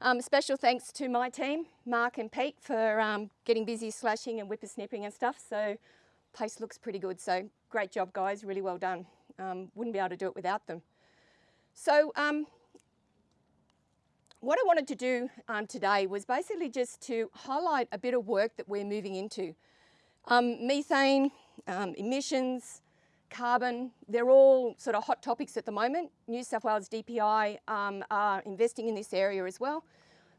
Um, special thanks to my team, Mark and Pete, for um, getting busy slashing and whippersnipping and stuff. So place looks pretty good. So great job, guys. Really well done. Um, wouldn't be able to do it without them. So um, what I wanted to do um, today was basically just to highlight a bit of work that we're moving into. Um, methane, emissions, carbon, they're all sort of hot topics at the moment. New South Wales DPI um, are investing in this area as well.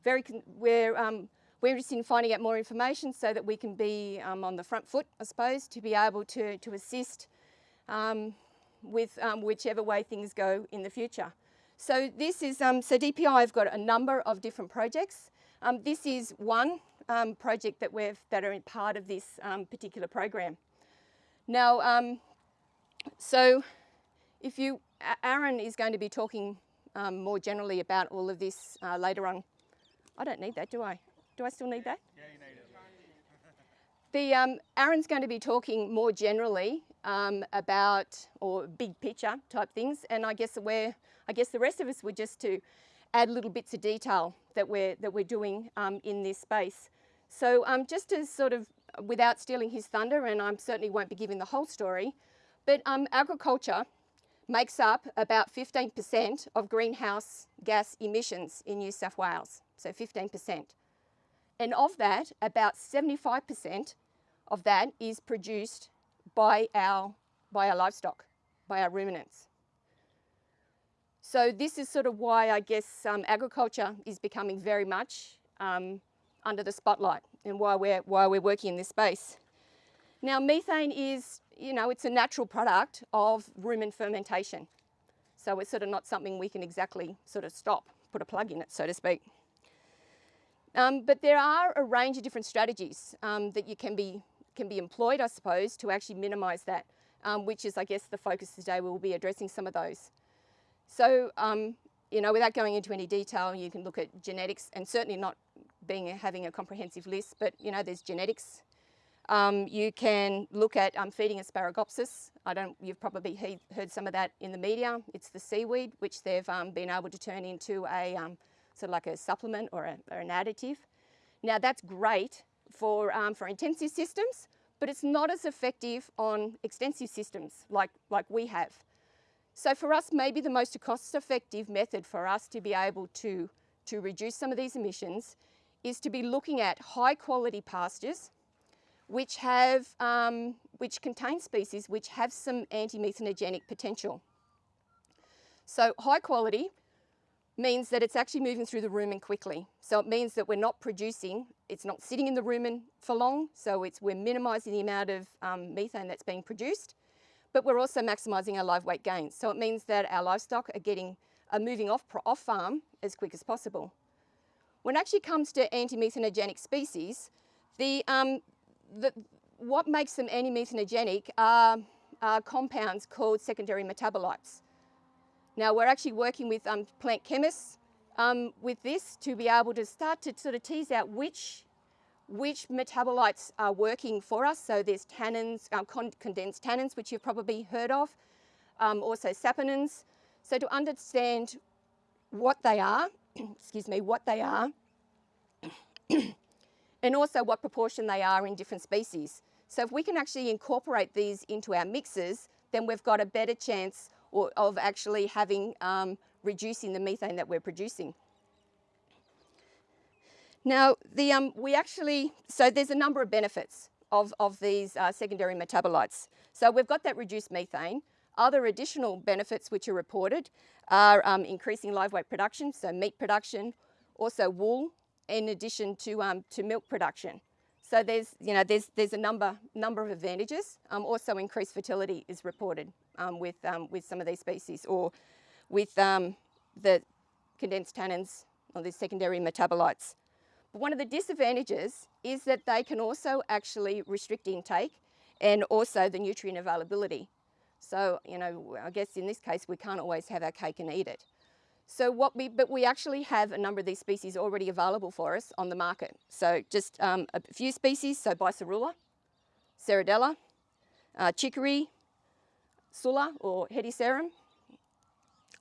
Very we're, um, we're interested in finding out more information so that we can be um, on the front foot, I suppose, to be able to, to assist um, with um, whichever way things go in the future. So this is, um, so DPI have got a number of different projects. this is one project that we've, that are part of this particular program. Now, so if you, Aaron is going to be talking um, more generally about all of this uh, later on. I don't need that, do I? Do I still need that? Yeah, you need it. The, um, Aaron's going to be talking more generally um, about, or big picture type things, and I guess where, I guess the rest of us were just to add little bits of detail that we're, that we're doing um, in this space. So um, just as sort of, without stealing his thunder, and I certainly won't be giving the whole story, but um, agriculture makes up about 15% of greenhouse gas emissions in New South Wales, so 15%. And of that, about 75% of that is produced by our, by our livestock, by our ruminants. So this is sort of why I guess um, agriculture is becoming very much um, under the spotlight and why we're, why we're working in this space. Now methane is you know, it's a natural product of rumen fermentation. So it's sort of not something we can exactly sort of stop, put a plug in it, so to speak. Um, but there are a range of different strategies um, that you can be, can be employed, I suppose, to actually minimise that, um, which is, I guess, the focus today. We'll be addressing some of those. So, um, you know, without going into any detail, you can look at genetics, and certainly not being having a comprehensive list, but, you know, there's genetics, um, you can look at um, feeding asparagopsis. I don't, you've probably he heard some of that in the media. It's the seaweed, which they've been able to turn into a of like a supplement or, a, or, an additive. Now that's great for, um, for intensive systems, but it's not as effective on extensive systems like, like we have. So for us, maybe the most cost-effective method for us to be able to, to reduce some of these emissions is to be looking at high quality pastures which have, um, which contain species which have some anti-methanogenic potential. So high quality means that it's actually moving through the rumen quickly. So it means that we're not producing, it's not sitting in the rumen for long, so it's, we're minimising the amount of um, methane that's being produced, but we're also maximising our live weight gains. So it means that our livestock are getting, are moving off, off farm as quick as possible. When it actually comes to anti-methanogenic species, the, um, the, what makes them anti-methanogenic are, are, compounds called secondary metabolites. Now we're actually working with um, plant chemists um, with this to be able to start to sort of tease out which, which metabolites are working for us. So there's tannins, um, con condensed tannins, which you've probably heard of, um, also saponins. So to understand what they are, excuse me, what they are, and also what proportion they are in different species. So if we can actually incorporate these into our mixes, then we've got a better chance or, of actually having, um, reducing the methane that we're producing. Now, the, um, we actually, so there's a number of benefits of, of these uh, secondary metabolites. So we've got that reduced methane. Other additional benefits which are reported are um, increasing live weight production, so meat production, also wool, in addition to, um, to milk production. So there's, you know, there's, there's a number, number of advantages. Um, also increased fertility is reported with, um, with some of these species or with um, the condensed tannins or the secondary metabolites. But one of the disadvantages is that they can also actually restrict intake and also the nutrient availability. So, you know, I guess in this case, we can't always have our cake and eat it. So what we, but we actually have a number of these species already available for us on the market. So just um, a few species, so Biserrula, Serradella, uh, chicory, Sulla or Hedysarum,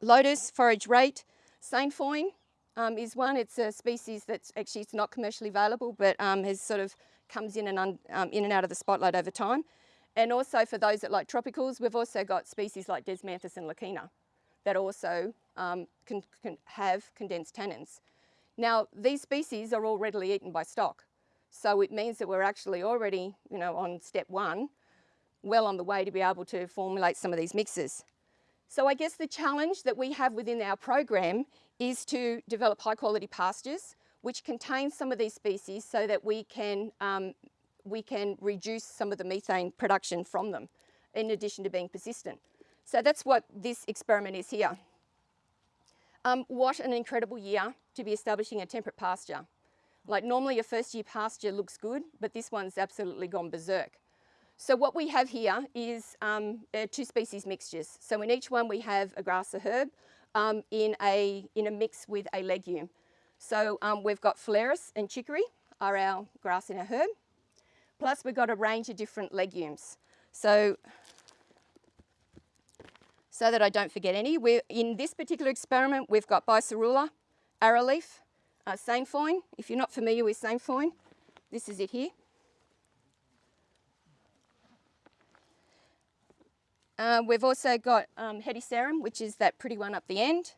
Lotus, Forage Rate, Sainfoin, um, is one. It's a species that's actually it's not commercially available, but um, has sort of comes in and un, um, in and out of the spotlight over time. And also for those that like tropicals, we've also got species like Desmanthus and Leucaena that also um, can, can have condensed tannins. Now, these species are all readily eaten by stock. So it means that we're actually already, you know, on step one, well on the way to be able to formulate some of these mixes. So I guess the challenge that we have within our program is to develop high quality pastures which contain some of these species so that we can, um, we can reduce some of the methane production from them in addition to being persistent. So that's what this experiment is here. Um, what an incredible year to be establishing a temperate pasture. Like normally a first year pasture looks good, but this one's absolutely gone berserk. So what we have here is um, uh, two species mixtures. So in each one we have a grass, a herb, um, in, a, in a mix with a legume. So um, we've got phalaris and chicory are our grass and our herb. Plus we've got a range of different legumes. So, so that I don't forget any, we're, in this particular experiment we've got biserrula, arrowleaf, uh, sainfoin. If you're not familiar with sainfoin, this is it here. Uh, we've also got um, Hedysarum, which is that pretty one up the end.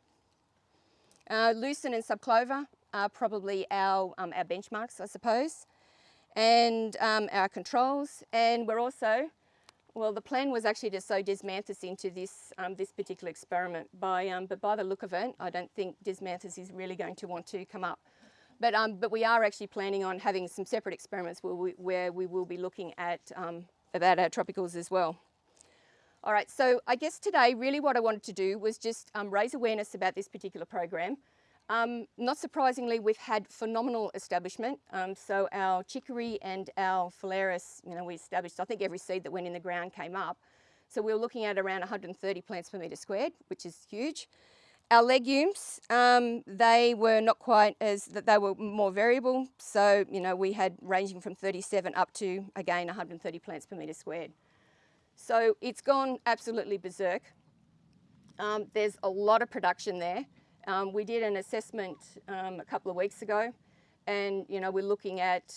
Uh, lucerne and subclover are probably our, um, our benchmarks, I suppose, and um, our controls. And we're also, well, the plan was actually to sow Desmanthus into this, um, this particular experiment, by, um, but by the look of it, I don't think Desmanthus is really going to want to come up. But, um, but we are actually planning on having some separate experiments where we, where we will be looking at about our tropicals as well. All right, so I guess today really what I wanted to do was just um, raise awareness about this particular program. Um, not surprisingly, we've had phenomenal establishment. Um, so our chicory and our phalaris, you know, we established, I think every seed that went in the ground came up. So we were looking at around 130 plants per metre squared, which is huge. Our legumes, um, they were not quite as, they were more variable. So, you know, we had ranging from 37 up to, again, 130 plants per metre squared. So it's gone absolutely berserk. Um, there's a lot of production there. Um, we did an assessment um, a couple of weeks ago and, you know, we're looking at,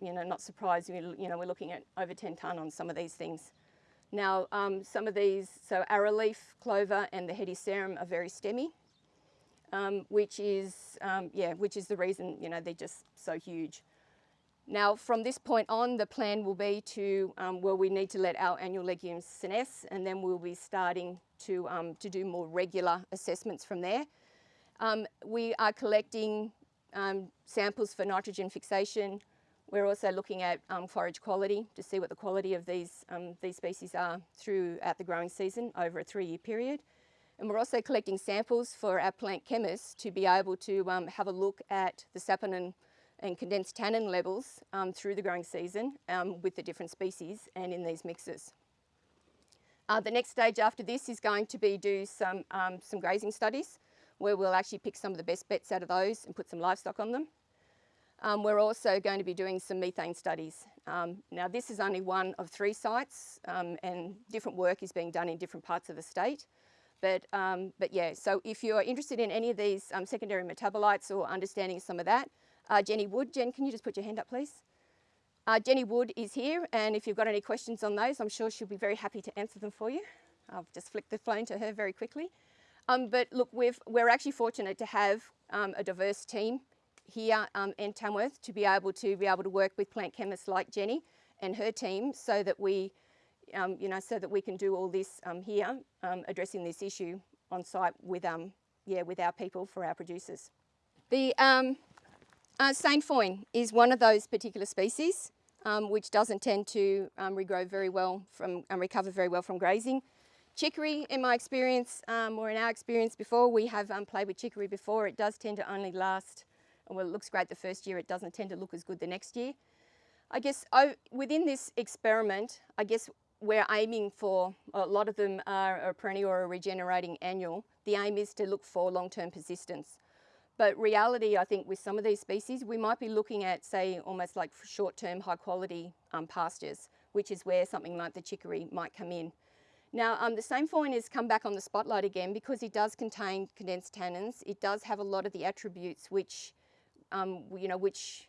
you know, not surprised, you know, we're looking at over 10 tonne on some of these things. Now, um, some of these, so arrowleaf, clover and the Hedysarum are very stemmy, um, which is, um, yeah, which is the reason, you know, they're just so huge. Now, from this point on, the plan will be to, um, well, we need to let our annual legumes senesce and then we'll be starting to, um, to do more regular assessments from there. Um, we are collecting um, samples for nitrogen fixation. We're also looking at um, forage quality to see what the quality of these, um, these species are throughout the growing season over a three-year period. And we're also collecting samples for our plant chemists to be able to have a look at the saponin and condensed tannin levels um, through the growing season um, with the different species and in these mixes. Uh, the next stage after this is going to be do some, um, some grazing studies where we'll actually pick some of the best bets out of those and put some livestock on them. Um, we're also going to be doing some methane studies. Um, now this is only one of three sites um, and different work is being done in different parts of the state. But, but yeah, so if you're interested in any of these secondary metabolites or understanding some of that, uh, Jenny Wood. Jen, can you just put your hand up, please? Uh, Jenny Wood is here, and if you've got any questions on those, I'm sure she'll be very happy to answer them for you. I'll just flick the phone to her very quickly. Um, but look, we are actually fortunate to have um, a diverse team here um, in Tamworth to be able to be able to work with plant chemists like Jenny and her team, so that we, um, you know, so that we can do all this um, here, um, addressing this issue on site with, yeah, with our people for our producers. The uh, sainfoin is one of those particular species um, which doesn't tend to um, regrow very well from and recover very well from grazing. Chicory, in my experience, um, or in our experience before, we have um, played with chicory before, it does tend to only last, well it looks great the first year, it doesn't tend to look as good the next year. I guess oh, within this experiment, I guess we're aiming for, a lot of them are a perennial or a regenerating annual. The aim is to look for long-term persistence. But reality, I think, with some of these species, we might be looking at, say, almost like short-term high-quality um, pastures, which is where something like the chicory might come in. Now, um, the sainfoin has come back on the spotlight again because it does contain condensed tannins. It does have a lot of the attributes which, um, you know, which,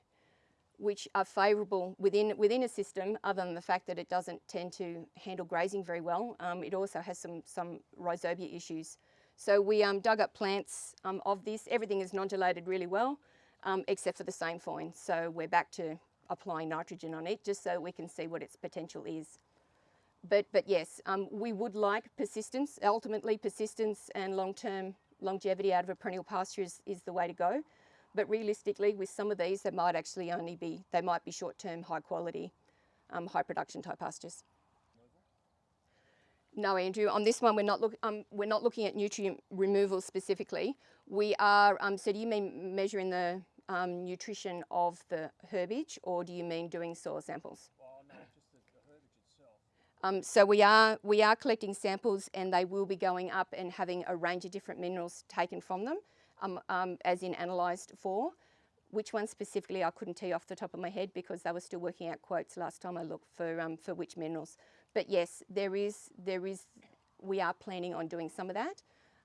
which are favourable within, within a system other than the fact that it doesn't tend to handle grazing very well. Um, it also has some, some rhizobia issues. So we um, dug up plants um, of this. Everything is nodulated really well, um, except for the sainfoin. So we're back to applying nitrogen on it just so we can see what its potential is. But, but yes, um, we would like persistence. Ultimately, persistence and long-term longevity out of a perennial pasture is, is the way to go. But realistically, with some of these, they might actually only be, they might be short-term, high quality, um, high production type pastures. No, Andrew. On this one, we're not, look, um, we're not looking at nutrient removal specifically. We are, um, so do you mean measuring the um, nutrition of the herbage or do you mean doing soil samples? Well, no, just the, the herbage itself. Um, so we are, we are collecting samples and they will be going up and having a range of different minerals taken from them, um, um, as in analysed for. Which one specifically I couldn't tell you off the top of my head because they were still working out quotes last time I looked for, um, for which minerals. But yes, there is, there is, we are planning on doing some of that.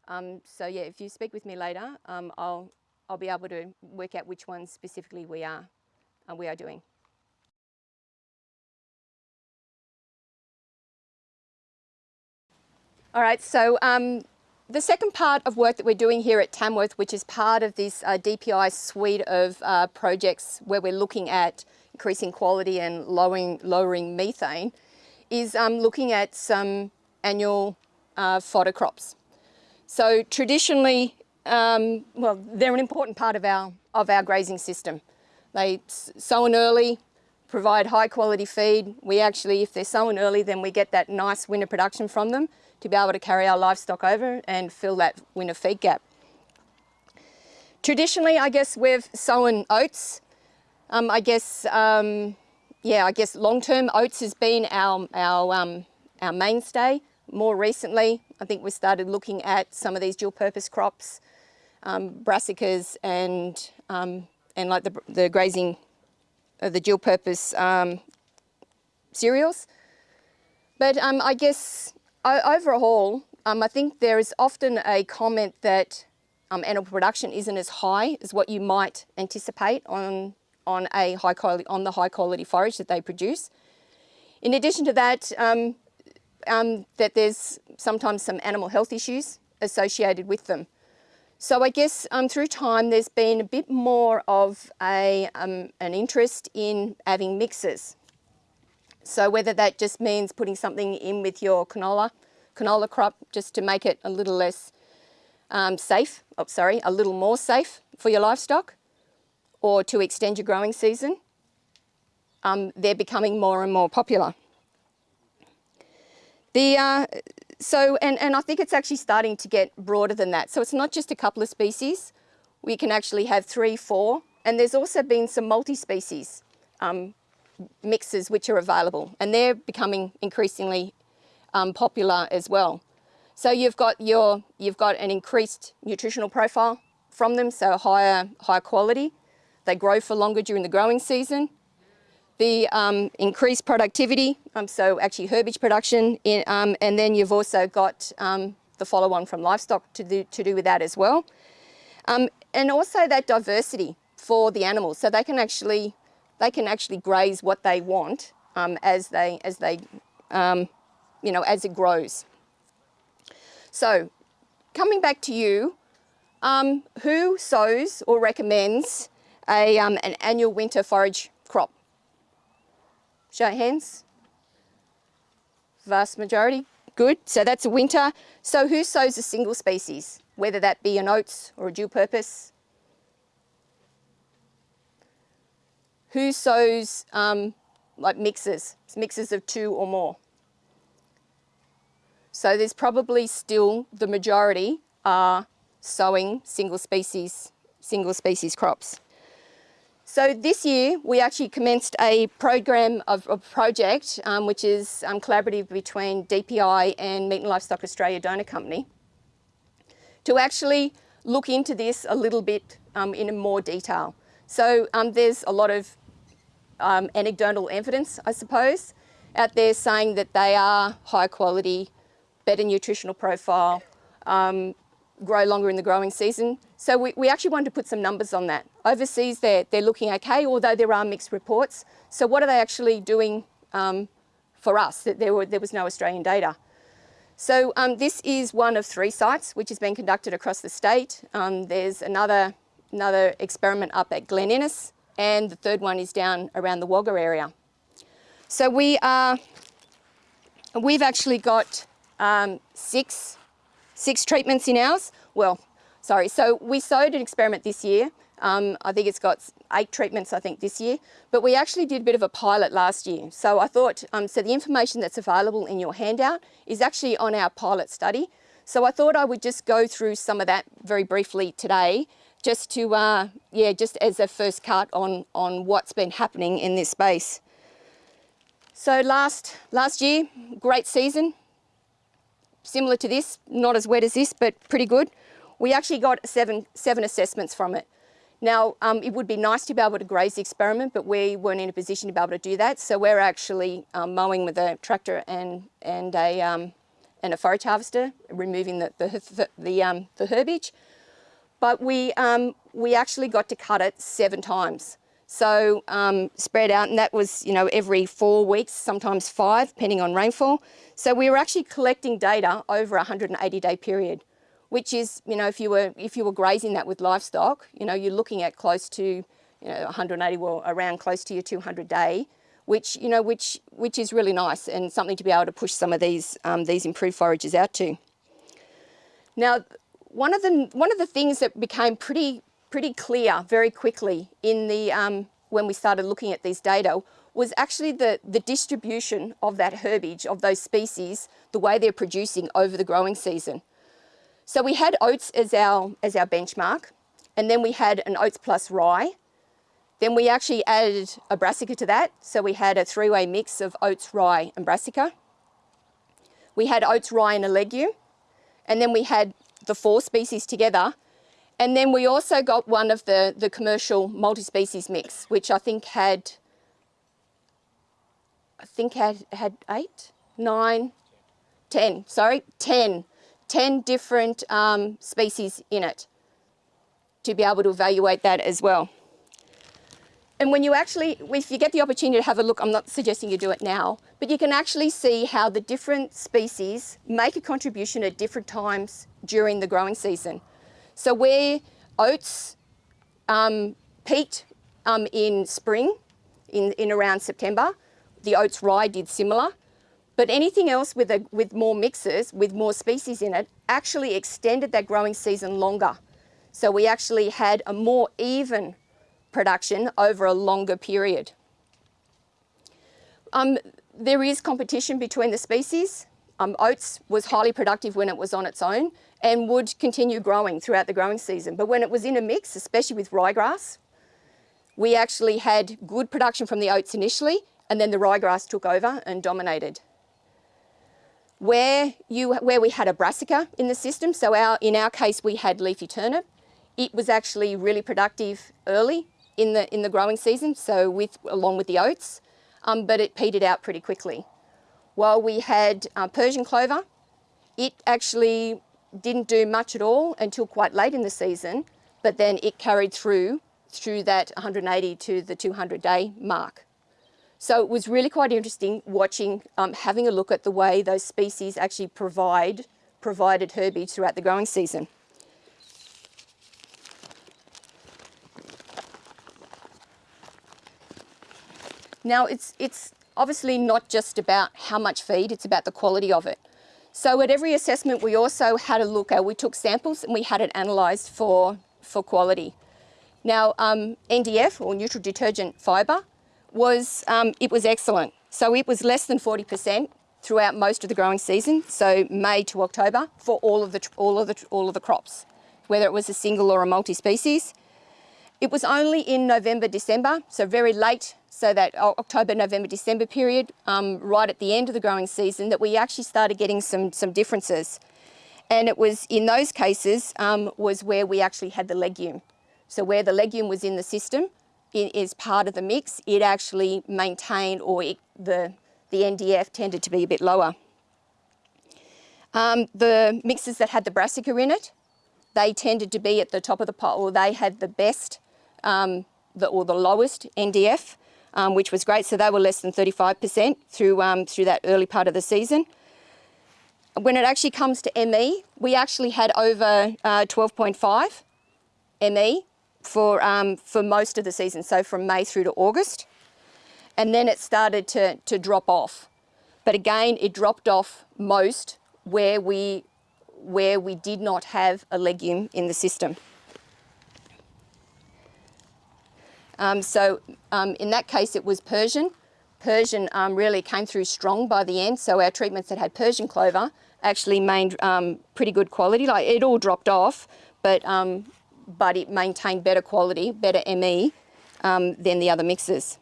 Um, so yeah, if you speak with me later, um, I'll, I'll be able to work out which ones specifically we are, uh, we are doing. All right, so um, the second part of work that we're doing here at Tamworth, which is part of this uh, DPI suite of uh, projects where we're looking at increasing quality and lowering, lowering methane, is um, looking at some annual uh, fodder crops. So traditionally, um, well, they're an important part of our, of our grazing system. They sown early, provide high quality feed. We actually, if they're sown early, then we get that nice winter production from them to be able to carry our livestock over and fill that winter feed gap. Traditionally, I guess we've sown oats. Um, I guess um, yeah, I guess long-term oats has been our, our, um, our mainstay. More recently, I think we started looking at some of these dual-purpose crops, um, brassicas and, um, and like the, the grazing, uh, the dual-purpose um, cereals. But um, I guess overall, um, I think there is often a comment that animal production isn't as high as what you might anticipate on on, a high quality, on the high quality forage that they produce. In addition to that, um, um, that there's sometimes some animal health issues associated with them. So I guess um, through time there's been a bit more of a, um, an interest in having mixes. So whether that just means putting something in with your canola, canola crop just to make it a little less um, safe, oh, sorry, a little more safe for your livestock, or to extend your growing season, um, they're becoming more and more popular. The, uh, so, and, and I think it's actually starting to get broader than that. So it's not just a couple of species. We can actually have three, four, and there's also been some multi-species um, mixes which are available, and they're becoming increasingly um, popular as well. So you've got your, you've got an increased nutritional profile from them, so higher, higher quality. They grow for longer during the growing season. The um, increased productivity, um, so actually herbage production, in, um, and then you've also got um, the follow-on from livestock to do, to do with that as well. Um, and also that diversity for the animals, so they can actually, they can actually graze what they want um, as they, as they, you know, as it grows. So coming back to you, who sows or recommends a, um, an annual winter forage crop? Show of hands. Vast majority. Good. So that's a winter. So who sows a single species, whether that be an oats or a dual purpose? Who sows um, like mixes, mixes of two or more? So there's probably still the majority are sowing single species, single species crops. So this year we actually commenced a program of a project um, which is um, collaborative between DPI and Meat and Livestock Australia Donor Company to actually look into this a little bit um, in more detail. So um, there's a lot of um, anecdotal evidence, I suppose, out there saying that they are high quality, better nutritional profile, um, grow longer in the growing season. So we, we actually wanted to put some numbers on that. Overseas, they're, they're looking okay, although there are mixed reports. So what are they actually doing um, for us? That there, were, there was no Australian data. So um, this is one of three sites which has been conducted across the state. Um, there's another, another experiment up at Glen Innes and the third one is down around the Wagga area. So we are, we've actually got um, six, six treatments in ours. Well, sorry, so we sowed an experiment this year. Um, I think it's got eight treatments, I think, this year. But we actually did a bit of a pilot last year. So I thought, um, so the information that's available in your handout is actually on our pilot study. So I thought I would just go through some of that very briefly today, just to, uh, yeah, just as a first cut on, on what's been happening in this space. So last, last year, great season, similar to this, not as wet as this, but pretty good. We actually got seven, seven assessments from it. Now, um, it would be nice to be able to graze the experiment, but we weren't in a position to be able to do that. So we're actually um, mowing with a tractor and, and, a, um, and a forage harvester, removing the, the, the, the, um, herbage. But we, um, we actually got to cut it seven times. So um, spread out, and that was, you know, every four weeks, sometimes five, depending on rainfall. So we were actually collecting data over a 180 day period which is, you know, if you were if you were grazing that with livestock, you know, you're looking at close to, you know, 180 well around close to your 200 day, which you know, which which is really nice and something to be able to push some of these um, these improved forages out to. Now, one of the one of the things that became pretty pretty clear very quickly in the um, when we started looking at these data was actually the, the distribution of that herbage, of those species, the way they're producing over the growing season. So we had oats as our, as our benchmark, and then we had an oats plus rye. Then we actually added a brassica to that, so we had a three-way mix of oats, rye and brassica. We had oats, rye and a legume, and then we had the four species together. And then we also got one of the, the commercial multi-species mix, which I think had, I think had, had eight, nine, ten, sorry, 10 10 different um, species in it to be able to evaluate that as well. And when you actually, if you get the opportunity to have a look, I'm not suggesting you do it now, but you can actually see how the different species make a contribution at different times during the growing season. So where oats um, peaked um, in spring, in, in around September, the oats rye did similar, but anything else with, a, with more mixes, with more species in it, actually extended that growing season longer. So we actually had a more even production over a longer period. Um, there is competition between the species. Um, oats was highly productive when it was on its own and would continue growing throughout the growing season. But when it was in a mix, especially with ryegrass, we actually had good production from the oats initially and then the ryegrass took over and dominated. Where, you, where we had a brassica in the system, so our, in our case we had leafy turnip, it was actually really productive early in the, in the growing season, so with, along with the oats, um, but it petered out pretty quickly. While we had uh, Persian clover, it actually didn't do much at all until quite late in the season, but then it carried through through that 180 to the 200 day mark. So it was really quite interesting watching, um, having a look at the way those species actually provide, provided herbage throughout the growing season. Now it's, it's obviously not just about how much feed, it's about the quality of it. So at every assessment we also had a look at, we took samples and we had it analysed for, for quality. Now um, NDF or neutral detergent fibre was, um, it was excellent. So it was less than 40% throughout most of the growing season, so May to October, for all of the, all of the, all of the crops, whether it was a single or a multi-species. It was only in November, December, so very late, so that October, November, December period, um, right at the end of the growing season, that we actually started getting some, some differences. And it was in those cases um, was where we actually had the legume. So where the legume was in the system, is part of the mix, it actually maintained or it, the, the NDF tended to be a bit lower. Um, the mixes that had the brassica in it, they tended to be at the top of the pot, or they had the best um, the, or the lowest NDF, um, which was great. So they were less than 35% through, um, through that early part of the season. When it actually comes to ME, we actually had over uh, 12.5 ME for, um, for most of the season, so from May through to August. And then it started to, to drop off. But again, it dropped off most where we, where we did not have a legume in the system. Um, so um, in that case, it was Persian. Persian um, really came through strong by the end. So our treatments that had Persian clover actually maintained um, pretty good quality. Like it all dropped off, but um, but it maintained better quality, better ME um, than the other mixes.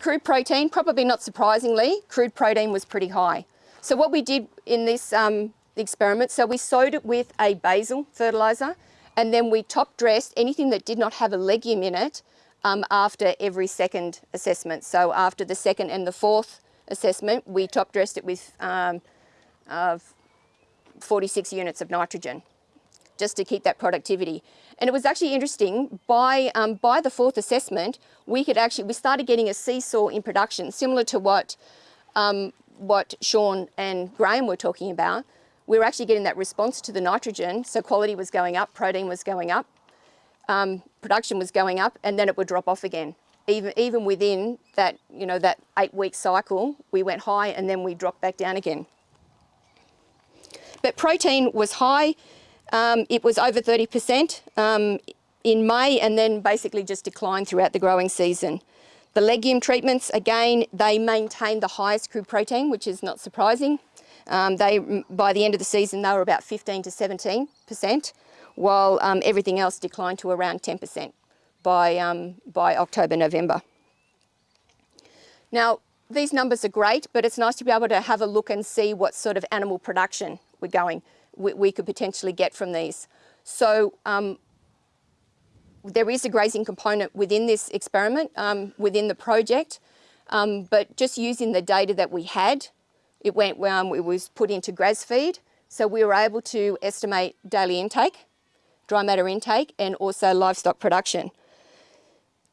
Crude protein, probably not surprisingly, crude protein was pretty high. So what we did in this experiment, so we sowed it with a basal fertiliser and then we top dressed anything that did not have a legume in it um, after every second assessment. So after the second and the fourth assessment, we top dressed it with um, uh, 46 units of nitrogen just to keep that productivity. And it was actually interesting, by, um, by the fourth assessment, we could actually, we started getting a seesaw in production, similar to what, um, what Sean and Graham were talking about. We were actually getting that response to the nitrogen, so quality was going up, protein was going up, um, production was going up, and then it would drop off again. Even, even within that, you know, that eight week cycle, we went high and then we dropped back down again. But protein was high. Um, it was over 30% um, in May and then basically just declined throughout the growing season. The legume treatments, again, they maintained the highest crude protein, which is not surprising. Um, they, by the end of the season, they were about 15 to 17%, while um, everything else declined to around 10% by, um, by October, November. Now, these numbers are great, but it's nice to be able to have a look and see what sort of animal production we're going, we, we could potentially get from these. So um, there is a grazing component within this experiment, um, within the project, um, but just using the data that we had, it went, um, it was put into GrazFeed. So we were able to estimate daily intake, dry matter intake, and also livestock production.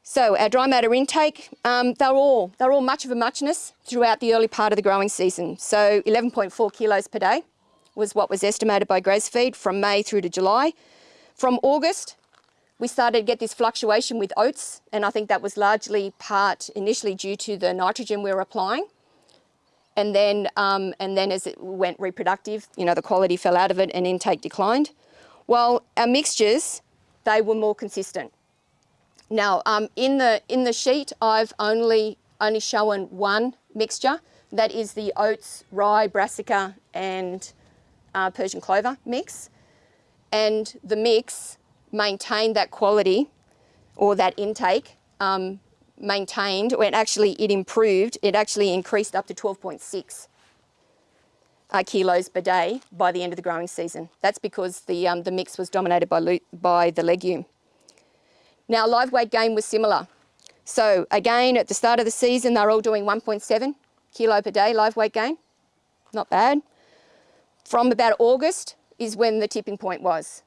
So our dry matter intake, um, they're all they're all much of a muchness throughout the early part of the growing season. So 11.4 kilos per day was what was estimated by GrazFeed from May through to July. From August, we started to get this fluctuation with oats, and I think that was largely part initially due to the nitrogen we were applying. And then, um, and then as it went reproductive, you know, the quality fell out of it and intake declined. Well, our mixtures, they were more consistent. Now, um, in, the, in the sheet, I've only, only shown one mixture. That is the oats, rye, brassica, and uh, Persian clover mix. And the mix maintained that quality or that intake, um, maintained, when actually it improved, it actually increased up to 12.6 uh, kilos per day by the end of the growing season. That's because the, um, the mix was dominated by, by the legume. Now live weight gain was similar. So again, at the start of the season, they're all doing 1.7 kilo per day live weight gain. Not bad. From about August is when the tipping point was.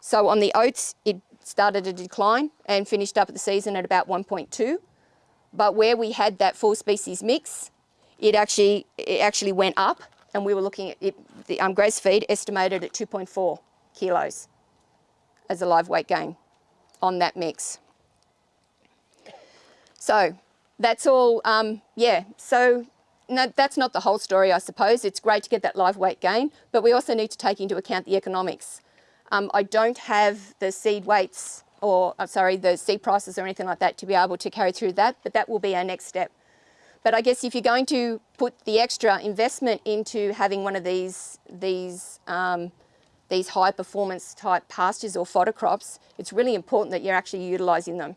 So on the oats, it started to decline and finished up the season at about 1.2. But where we had that four species mix, it actually, it actually went up and we were looking at it, the um, GrazFeed estimated at 2.4 kilos as a live weight gain on that mix. So that's all, um, yeah, so no, that's not the whole story, I suppose. It's great to get that live weight gain, but we also need to take into account the economics. Um, I don't have the seed weights or, uh, sorry, the seed prices or anything like that to be able to carry through that, but that will be our next step. But I guess if you're going to put the extra investment into having one of these, these, um, these high performance type pastures or fodder crops, it's really important that you're actually utilising them.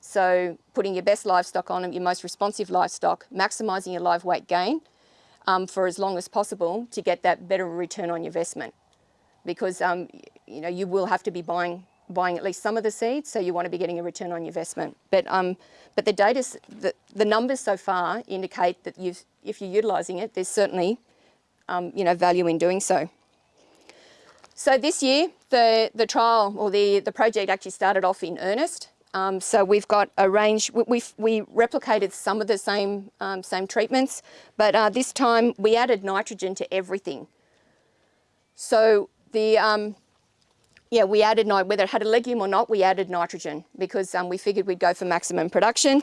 So putting your best livestock on them, your most responsive livestock, maximising your live weight gain um, for as long as possible to get that better return on your investment. Because um, you know you will have to be buying buying at least some of the seeds, so you want to be getting a return on your investment. But um, but the data, the, the numbers so far indicate that you if you're utilising it, there's certainly um, you know value in doing so. So this year, the, the trial or the, the project actually started off in earnest. Um, so we've got a range, we, we replicated some of the same, um, same treatments, but uh, this time we added nitrogen to everything. So the, um, yeah, we added, whether it had a legume or not, we added nitrogen because um, we figured we'd go for maximum production.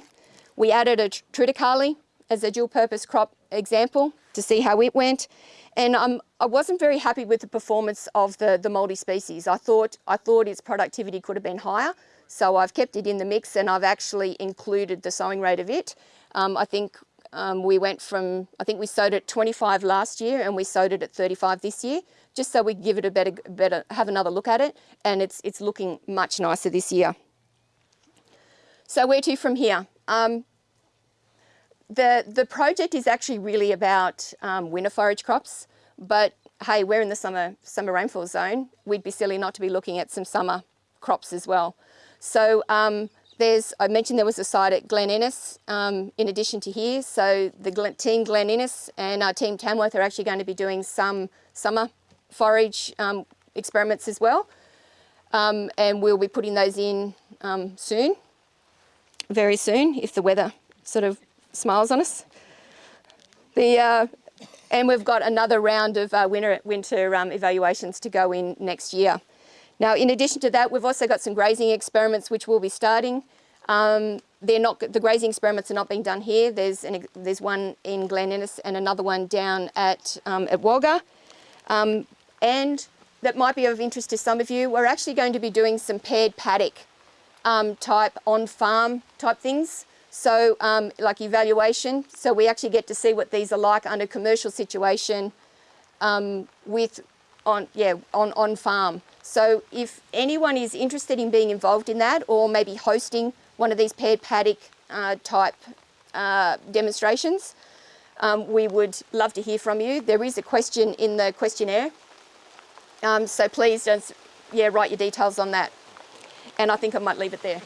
We added a tr- triticale as a dual purpose crop example to see how it went. And um, I wasn't very happy with the performance of the, the multi-species. I thought, I thought its productivity could have been higher. So I've kept it in the mix and I've actually included the sowing rate of it. Um, I think um, we went from, I think we sowed at 25 last year and we sowed it at 35 this year, just so we give it a better, better have another look at it. And it's, it's looking much nicer this year. So where to from here? Um, the, the project is actually really about um, winter forage crops, but hey, we're in the summer, summer rainfall zone. We'd be silly not to be looking at some summer crops as well. So um, there's, I mentioned there was a site at Glen Innes um, in addition to here. So the Glen, team Glen Innes and our team Tamworth are actually going to be doing some summer forage um, experiments as well. Um, and we'll be putting those in um, soon, very soon, if the weather sort of smiles on us. The, uh, and we've got another round of uh, winter, winter um, evaluations to go in next year. Now, in addition to that, we've also got some grazing experiments which we'll be starting. Um, they're not, the grazing experiments are not being done here. There's, an, there's one in Glen Innes and another one down at, um, at Wagga. Um, and that might be of interest to some of you, we're actually going to be doing some paired paddock um, type on-farm type things. So um, like evaluation, so we actually get to see what these are like under commercial situation um, with on yeah on on farm. So if anyone is interested in being involved in that, or maybe hosting one of these paired paddock uh, type uh, demonstrations, um, we would love to hear from you. There is a question in the questionnaire, um, so please just yeah write your details on that. And I think I might leave it there.